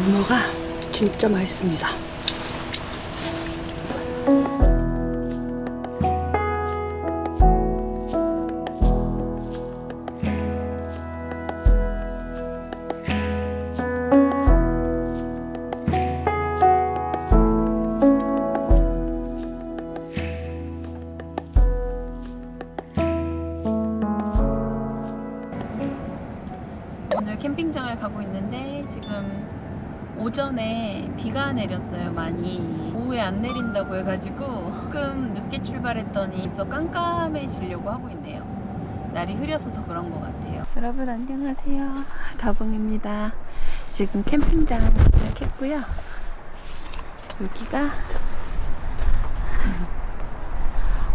문어가 진짜 맛있습니다. 내렸어요 많이. 오후에 안 내린다고 해가지고 조금 늦게 출발했더니 있어 깜깜해지려고 하고 있네요. 날이 흐려서 더 그런 것 같아요. 여러분 안녕하세요. 다봉입니다. 지금 캠핑장 도착했고요. 여기가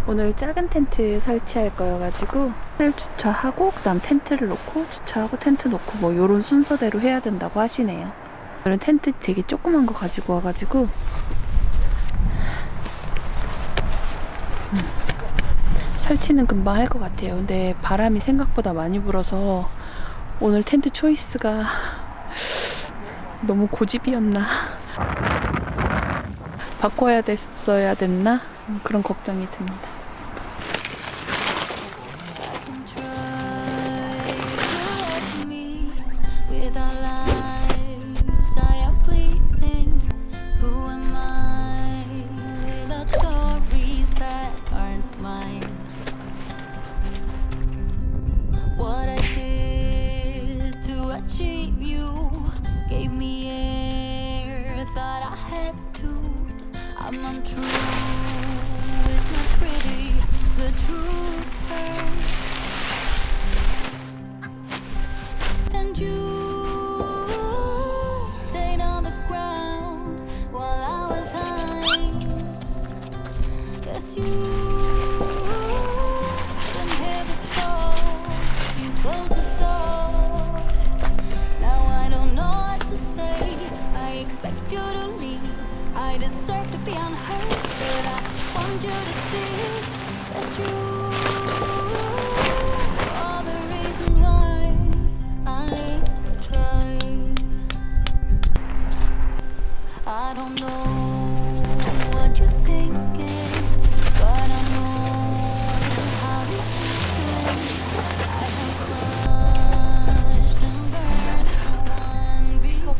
오늘 작은 텐트 설치할 거여가지고 텐트를 주차하고 그 다음 텐트를 놓고 주차하고 텐트 놓고 뭐 요런 순서대로 해야 된다고 하시네요 오늘은 텐트 되게 조그만 거 가지고 와가지고. 음, 설치는 금방 할 것 같아요. 근데 바람이 생각보다 많이 불어서 오늘 텐트 초이스가 너무 고집이었나? 바꿔야 됐어야 됐나? 음, 그런 걱정이 듭니다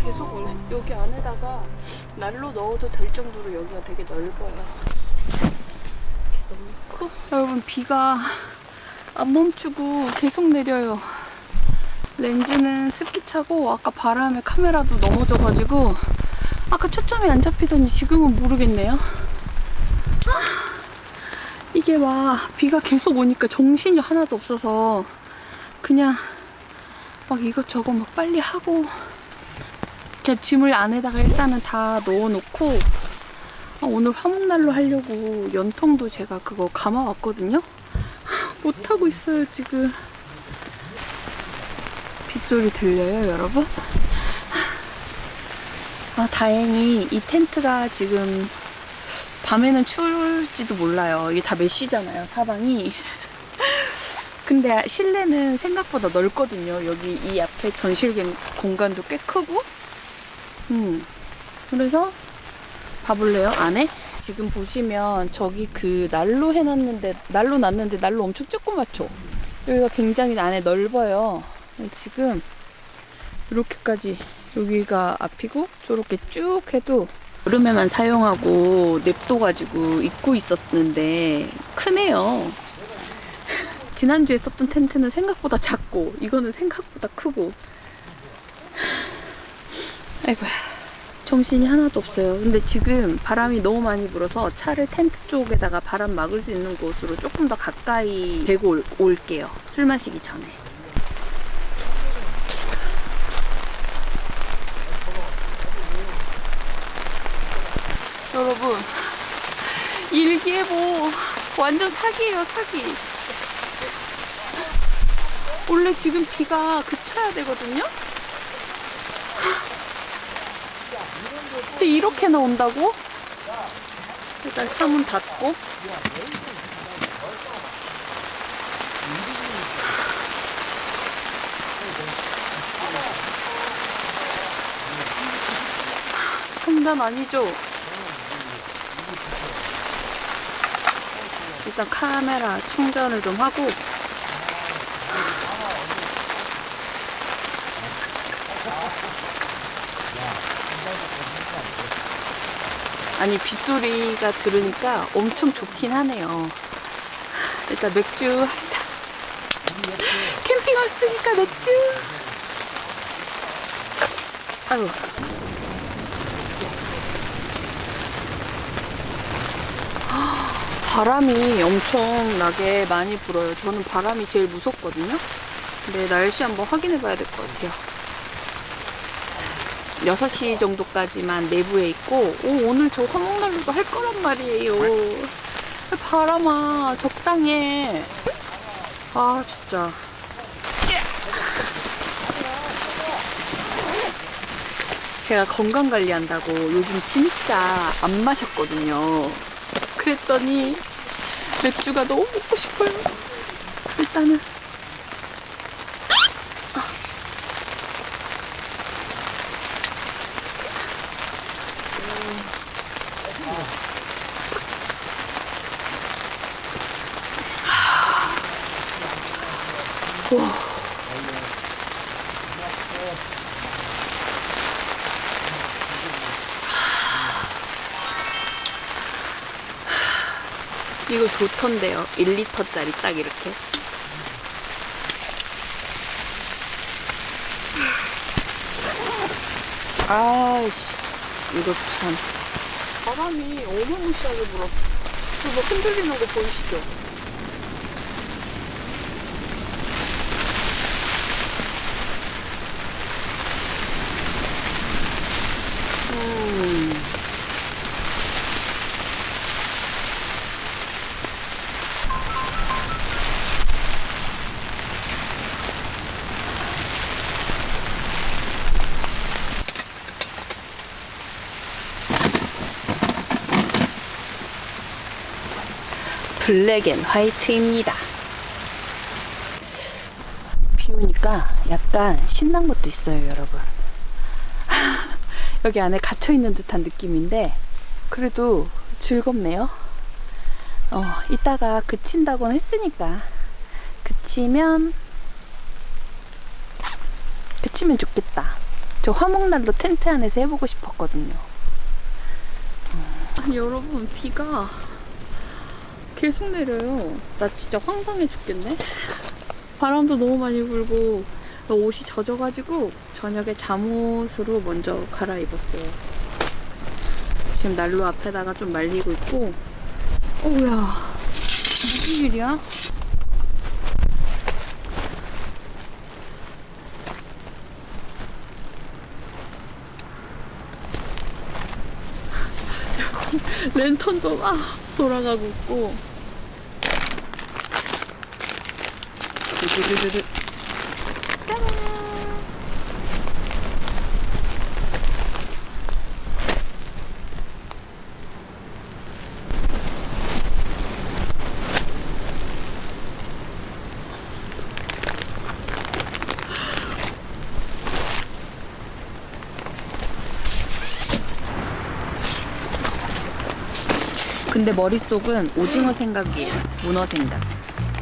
계속 오네. 여기 안에다가 난로 넣어도 될 정도로 여기가 되게 넓어요. 여러분 비가 안 멈추고 계속 내려요. 렌즈는 습기 차고 아까 바람에 카메라도 넘어져가지고 아까 초점이 안 잡히더니 지금은 모르겠네요. 아, 이게 막 비가 계속 오니까 정신이 하나도 없어서 그냥 막 이것저것 막 빨리 하고 그냥 짐을 안에다가 일단은 다 넣어놓고 아, 오늘 화목난로 하려고 연통도 제가 그거 감아왔거든요. 못하고 있어요 지금. 빗소리 들려요 여러분? 아 다행히 이 텐트가 지금 밤에는 추울지도 몰라요. 이게 다 메쉬잖아요 사방이. 근데 실내는 생각보다 넓거든요. 여기 이 앞에 전실 공간도 꽤 크고 음. 그래서 봐볼래요? 안에? 지금 보시면 저기 그 난로 해놨는데 난로 놨는데 난로 엄청 조그맣죠? 여기가 굉장히 안에 넓어요. 지금 이렇게까지 여기가 앞이고 저렇게 쭉 해도 여름에만 사용하고 냅둬가지고 입고 있었는데 크네요. 지난주에 썼던 텐트는 생각보다 작고 이거는 생각보다 크고 아이고야 정신이 하나도 없어요. 근데 지금 바람이 너무 많이 불어서 차를 텐트 쪽에다가 바람 막을 수 있는 곳으로 조금 더 가까이 대고 올, 올게요. 술 마시기 전에. 여러분 일기예보. 완전 사기예요 사기. 원래 지금 비가 그쳐야 되거든요 근데 이렇게 나온다고? 일단 창문 닫고. 장난 아니죠? 일단 카메라 충전을 좀 하고 아니 빗소리가 들으니까 엄청 좋긴 하네요 일단 맥주 한 잔 캠핑 왔으니까 맥주 아유 바람이 엄청나게 많이 불어요. 저는 바람이 제일 무섭거든요. 근데 날씨 한번 확인해 봐야 될 것 같아요. 6시 정도까지만 내부에 있고, 오, 오늘 저 화목난로도 할 거란 말이에요. 바람아, 적당해. 아, 진짜. 제가 건강 관리한다고 요즘 진짜 안 마셨거든요. 그랬더니 맥주가 너무 먹고 싶어요. 일단은 이거 좋던데요. 1리터짜리 딱 이렇게. 아이씨, 이거 참. 바람이 어마무시하게 불어. 그거 흔들리는 거 보이시죠? black and white입니다. 비 오니까 약간 신난 것도 있어요, 여러분. 여기 안에 갇혀 있는 듯한 느낌인데 그래도 즐겁네요. 어, 이따가 그친다고는 했으니까 그치면 그치면 좋겠다. 저 화목난로 텐트 안에서 해보고 싶었거든요. 아니 여러분 비가 계속 내려요. 나 진짜 황당해 죽겠네. 바람도 너무 많이 불고 옷이 젖어가지고 저녁에 잠옷으로 먼저 갈아입었어요. 지금 난로 앞에다가 좀 말리고 있고 어우야 무슨 일이야? 랜턴도 막 돌아가고 있고 근데 머릿속은 오징어 생각이에요. 문어 생각.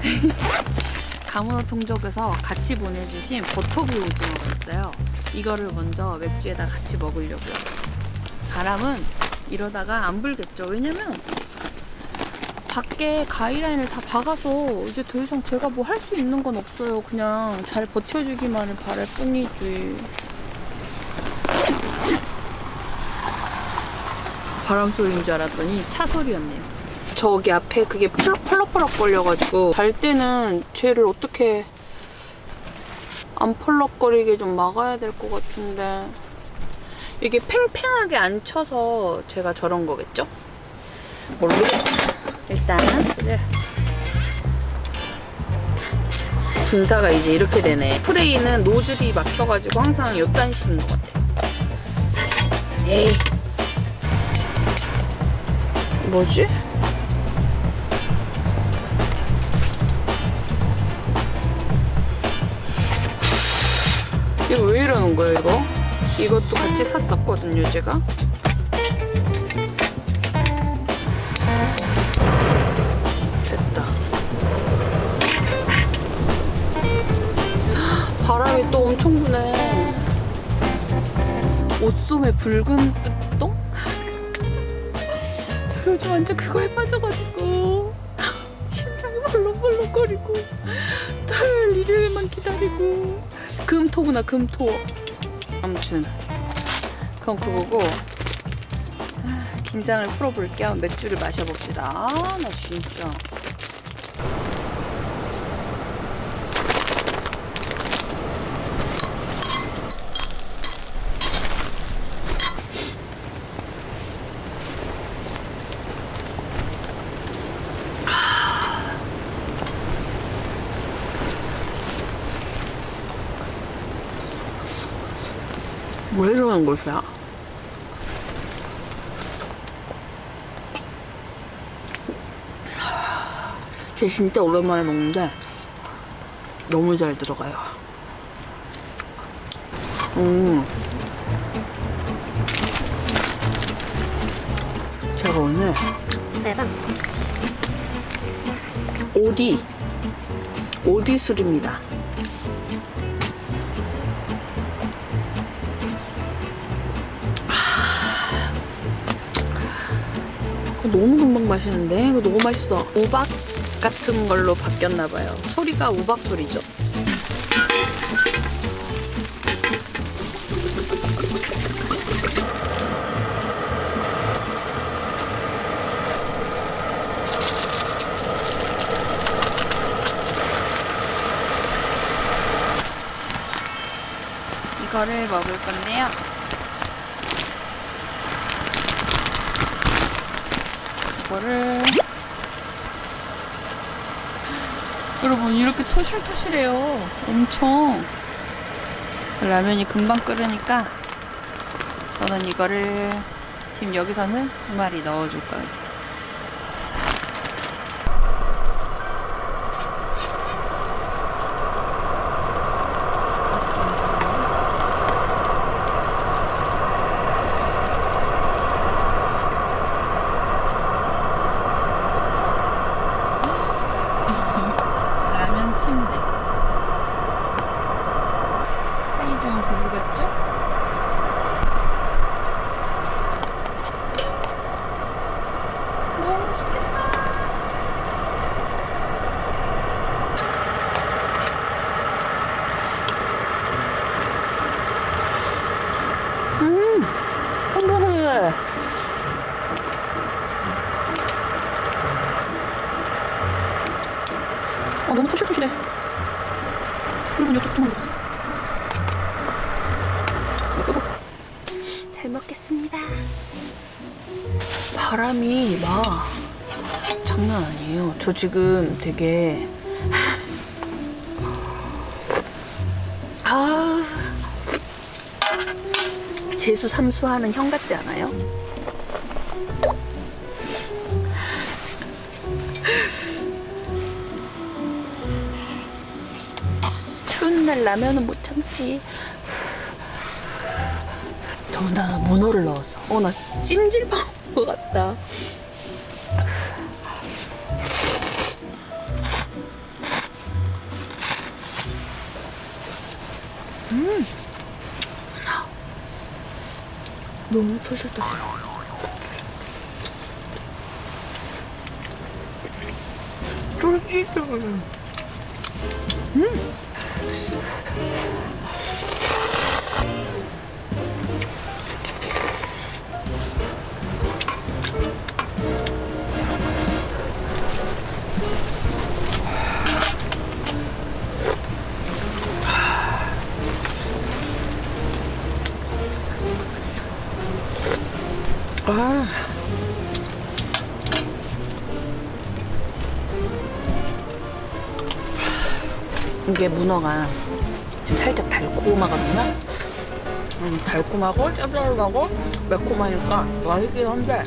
가문어 통족에서 같이 보내주신 버터구이 오징어가 있어요. 이거를 먼저 맥주에다 같이 먹으려고요. 바람은 이러다가 안 불겠죠. 왜냐면 밖에 가이라인을 다 박아서 이제 더 이상 제가 뭐 할 수 있는 건 없어요. 그냥 잘 버텨주기만을 바랄 뿐이지. 바람 소리인 줄 알았더니 차 소리였네요. 저기 앞에 그게 펄럭 펄럭 걸려가지고 잘 때는 쟤를 어떻게 안 펄럭거리게 좀 막아야 될 것 같은데 이게 팽팽하게 안 쳐서 제가 저런 거겠죠? 모르겠다. 일단 네. 분사가 이제 이렇게 되네. 프레이는 노즐이 막혀가지고 항상 요딴 식인 것 같아요. 에이. 뭐지? 이거 왜 이러는 거예요, 이거? 이것도 같이 샀었거든요, 제가. 됐다. 바람이 또 엄청 부네. 옷소매 붉은 요즘 완전 그거에 빠져가지고. 심장이 벌렁벌렁거리고. 토요일 일요일만 기다리고. 금토구나 금토. 아무튼 그건 그거고. 아, 긴장을 풀어볼 겸 맥주를 마셔봅시다. 아, 나 진짜 왜 이러는 것이야? 제 진짜 오랜만에 먹는데 너무 잘 들어가요. 음. 제가 오늘. 오디 오디 술입니다. 너무 금방 마시는데 이거 너무 맛있어. 우박 같은 걸로 바뀌었나 봐요. 소리가 우박 소리죠. 이거를 먹을 건데요. 이거를 여러분 이렇게 토실토실해요. 엄청 라면이 금방 끓으니까 저는 이거를 지금 여기서는 두 마리 넣어줄 거예요. 라면 침대. 사이좋은 부부 같죠? 너무 맛있겠다. 음, 어머나. 아, 너무 토실토실해. 여러분, 이거 조금만 먹어. 이거 끄고. 잘 먹겠습니다. 바람이 막 장난 아니에요. 저 지금 되게 아 재수 삼수하는 형 같지 않아요? 추운 날 라면은 못 참지. 더군다나 문어를 넣어서. 어, 나 찜질방 온것 같다. 너무 토실토실. 쫄깃쫄깃. 문어가 지금 살짝 달콤하거든요. 음, 달콤하고 짭짤하고 매콤하니까 맛있긴 한데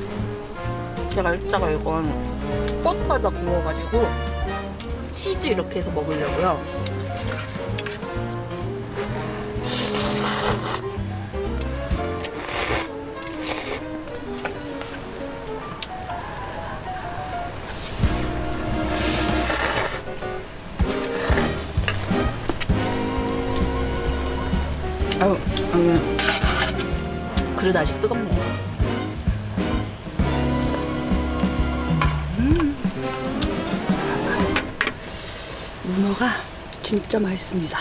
제가 이따가 이건 버터에다 구워가지고 치즈 이렇게 해서 먹으려고요. 그릇 아직 뜨겁네요. 음. 문어가 진짜 맛있습니다.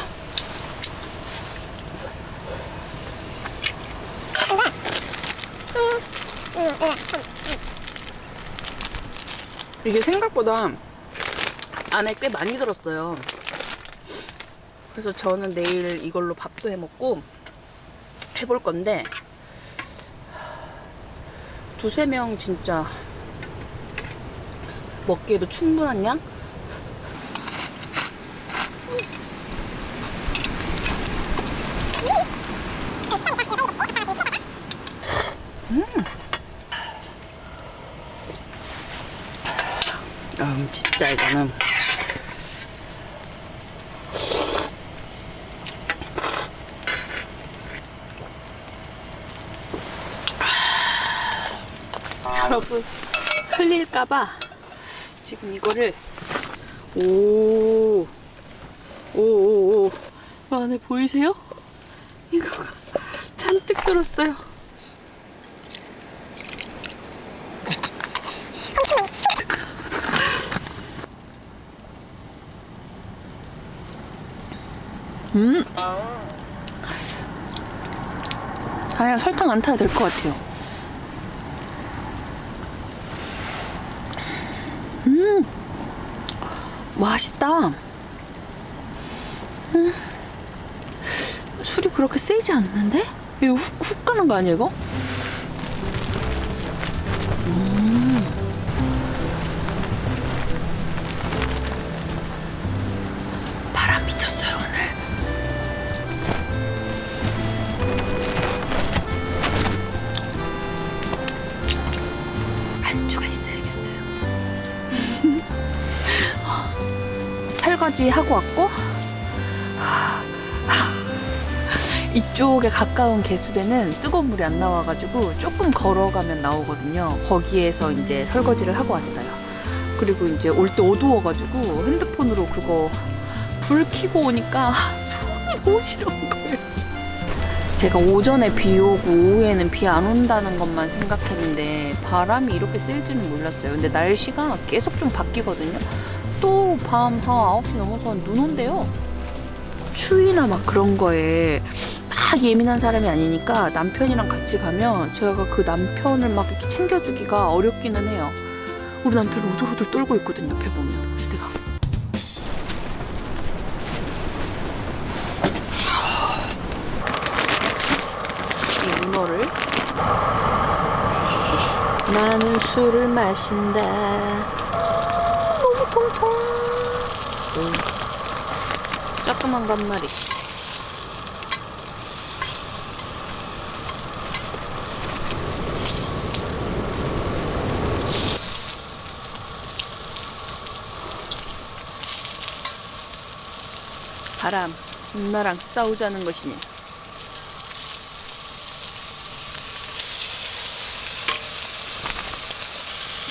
이게 생각보다 안에 꽤 많이 들었어요. 그래서 저는 내일 이걸로 밥도 해 먹고 해볼 건데 두세 명 진짜 먹기에도 충분한 양? 음, 진짜 이거는 여러분 흘릴까봐 지금 이거를 오, 오, 오, 오. 안에 보이세요? 이거 잔뜩 들었어요. 음. 아야 설탕 안 타야 될것 같아요. 맛있다. 음. 술이 그렇게 세지 않는데? 이거 훅, 훅 가는 거 아니야, 이거? 설거지 하고 왔고 이쪽에 가까운 개수대는 뜨거운 물이 안 나와가지고 조금 걸어가면 나오거든요. 거기에서 이제 설거지를 하고 왔어요. 그리고 이제 올 때 어두워가지고 핸드폰으로 그거 불 켜고 오니까 손이 너무 시려운 거예요. 제가 오전에 비 오고 오후에는 비 안 온다는 것만 생각했는데 바람이 이렇게 쓸 줄은 몰랐어요. 근데 날씨가 계속 좀 바뀌거든요. 또 밤 한 9시 넘어서 눈 온대요. 추위나 막 그런 거에 막 예민한 사람이 아니니까 남편이랑 같이 가면 제가 그 남편을 막 이렇게 챙겨주기가 어렵기는 해요. 우리 남편 오돌오돌 떨고 있거든요, 옆에 보면. 그래서 내가 이 문어를 나는 술을 마신다. 한 마리. 바람, 나랑 싸우자는 것이니.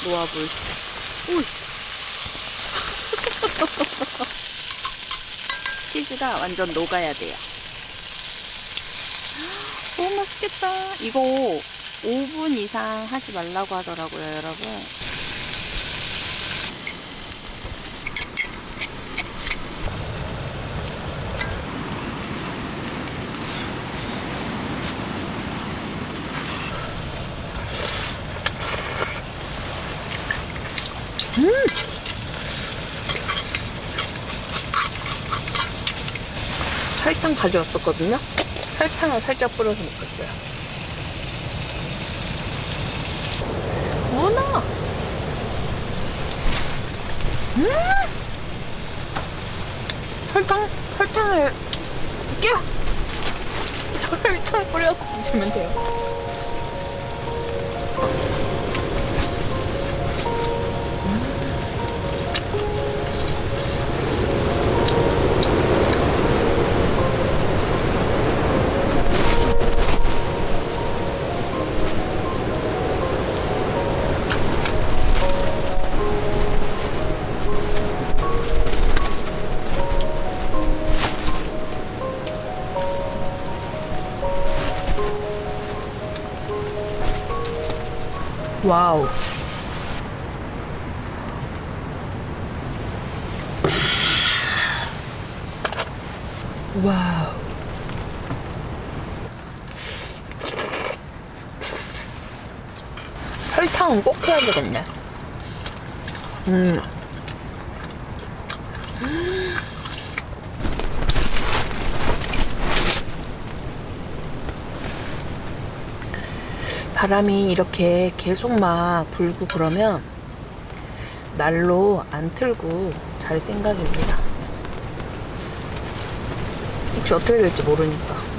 놓아볼. 치즈가 완전 녹아야 돼요. 너무 맛있겠다. 이거 5분 이상 하지 말라고 하더라고요, 여러분. 설탕 가져왔었거든요. 설탕을 살짝 뿌려서 먹겠어요. 문어! 음! 설탕, 설탕을 끼워! 설탕 뿌려서 드시면 돼요. 와우. 와우. 설탕은 꼭 해야 되겠네. 음. 바람이 이렇게 계속 막 불고 그러면 날로 안 틀고 잘 생각입니다. 혹시 어떻게 될지 모르니까.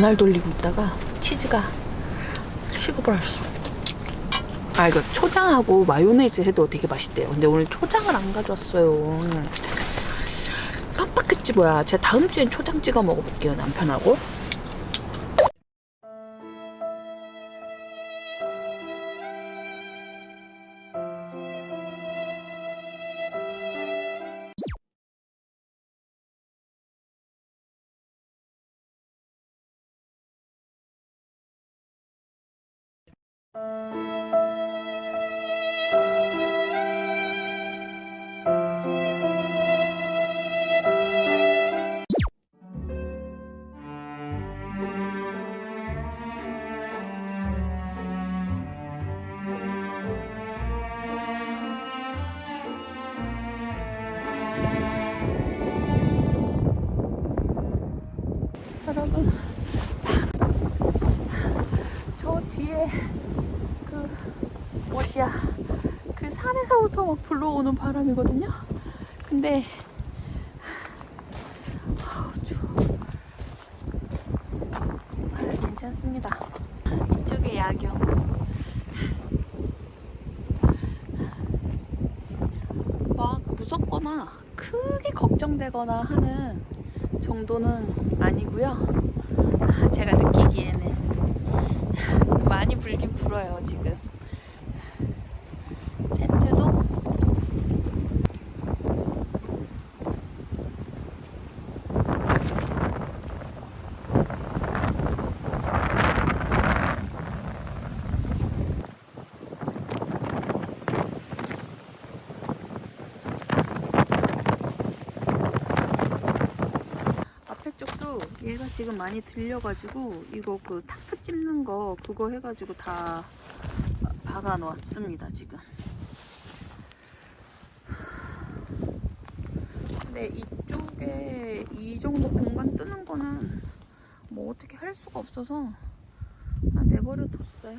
눈알 돌리고 있다가 치즈가 식어버렸어. 아 이거 초장하고 마요네즈 해도 되게 맛있대요. 근데 오늘 초장을 안 가져왔어요. 깜빡했지 뭐야. 제가 다음 주엔 초장 찍어 먹어볼게요 남편하고. 막 불러오는 바람이거든요 근데 아우 추워 아, 괜찮습니다 이쪽에 야경 막 무섭거나 크게 걱정되거나 하는 정도는 아니고요. 제가 느끼기에는 많이 불긴 불어요 지금. 텐트도 앞에 쪽도 얘가 지금 많이 들려가지고 이거 그 타프 찝는 거 그거 해가지고 다 박아 놓았습니다 지금. 근데 이쪽에 이 정도 공간 뜨는 거는 뭐 어떻게 할 수가 없어서 내버려 뒀어요.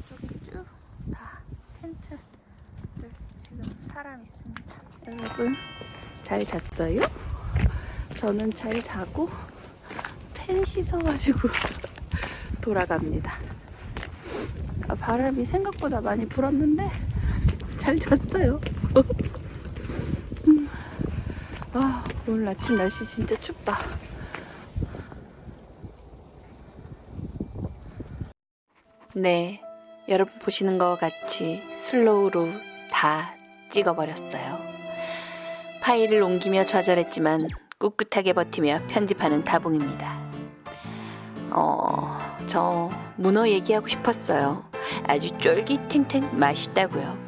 이쪽에 쭉 다 텐트들 지금 사람 있습니다. 여러분 잘 잤어요? 저는 잘 자고 팬 씻어가지고 돌아갑니다. 아, 바람이 생각보다 많이 불었는데 잘 잤어요. 음. 아, 오늘 아침 날씨 진짜 춥다. 네, 여러분 보시는 것 같이 슬로우로 다 찍어버렸어요. 파일을 옮기며 좌절했지만 꿋꿋하게 버티며 편집하는 다봉입니다. 어, 저 문어 얘기하고 싶었어요. 아주 쫄깃탱탱 맛있다고요.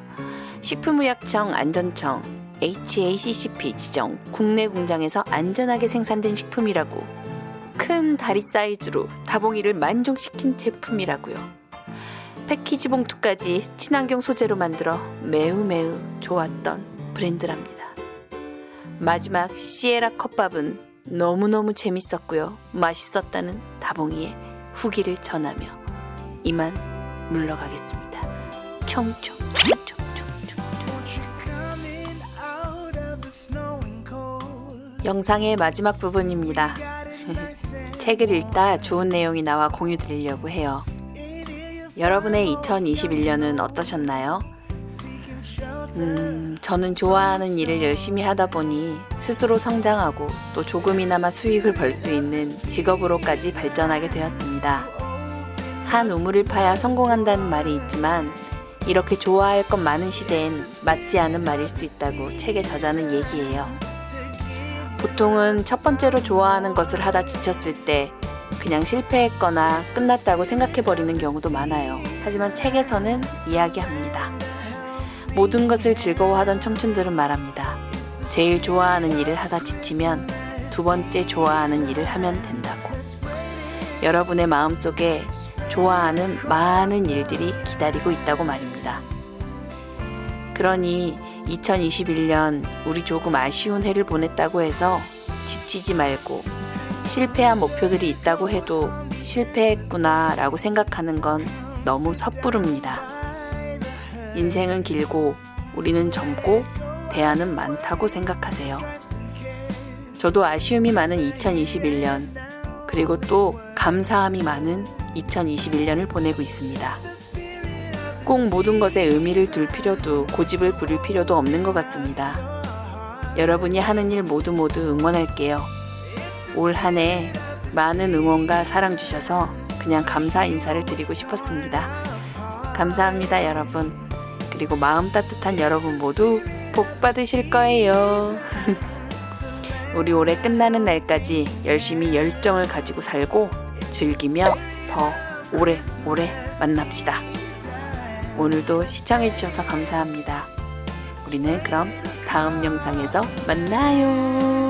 식품의약청 안전청 HACCP 지정 국내 공장에서 안전하게 생산된 식품이라고 큰 다리 사이즈로 다봉이를 만족시킨 제품이라고요. 패키지 봉투까지 친환경 소재로 만들어 매우 매우 좋았던 브랜드랍니다. 마지막 시에라 컵밥은 너무너무 재밌었고요. 맛있었다는 다봉이의 후기를 전하며 이만 물러가겠습니다. 총총총총총총 영상의 마지막 부분입니다. 책을 읽다 좋은 내용이 나와 공유 드리려고 해요. 여러분의 2021년은 어떠셨나요? 음, 저는 좋아하는 일을 열심히 하다 보니 스스로 성장하고 또 조금이나마 수익을 벌 수 있는 직업으로까지 발전하게 되었습니다. 한 우물을 파야 성공한다는 말이 있지만 이렇게 좋아할 것 많은 시대엔 맞지 않은 말일 수 있다고 책에 저자는 얘기해요. 보통은 첫 번째로 좋아하는 것을 하다 지쳤을 때 그냥 실패했거나 끝났다고 생각해버리는 경우도 많아요. 하지만 책에서는 이야기합니다. 모든 것을 즐거워하던 청춘들은 말합니다. 제일 좋아하는 일을 하다 지치면 두 번째 좋아하는 일을 하면 된다고. 여러분의 마음 속에 좋아하는 많은 일들이 기다리고 있다고 말입니다. 그러니 2021년 우리 조금 아쉬운 해를 보냈다고 해서 지치지 말고 실패한 목표들이 있다고 해도 실패했구나 라고 생각하는 건 너무 섣부릅니다. 인생은 길고 우리는 젊고 대안은 많다고 생각하세요. 저도 아쉬움이 많은 2021년 그리고 또 감사함이 많은 2021년을 보내고 있습니다. 꼭 모든 것에 의미를 둘 필요도 고집을 부릴 필요도 없는 것 같습니다. 여러분이 하는 일 모두 모두 응원할게요. 올 한 해 많은 응원과 사랑 주셔서 그냥 감사 인사를 드리고 싶었습니다. 감사합니다, 여러분. 그리고 마음 따뜻한 여러분 모두 복 받으실 거예요. 우리 올해 끝나는 날까지 열심히 열정을 가지고 살고 즐기며 더 오래 오래 만납시다. 오늘도 시청해주셔서 감사합니다. 우리는 그럼 다음 영상에서 만나요.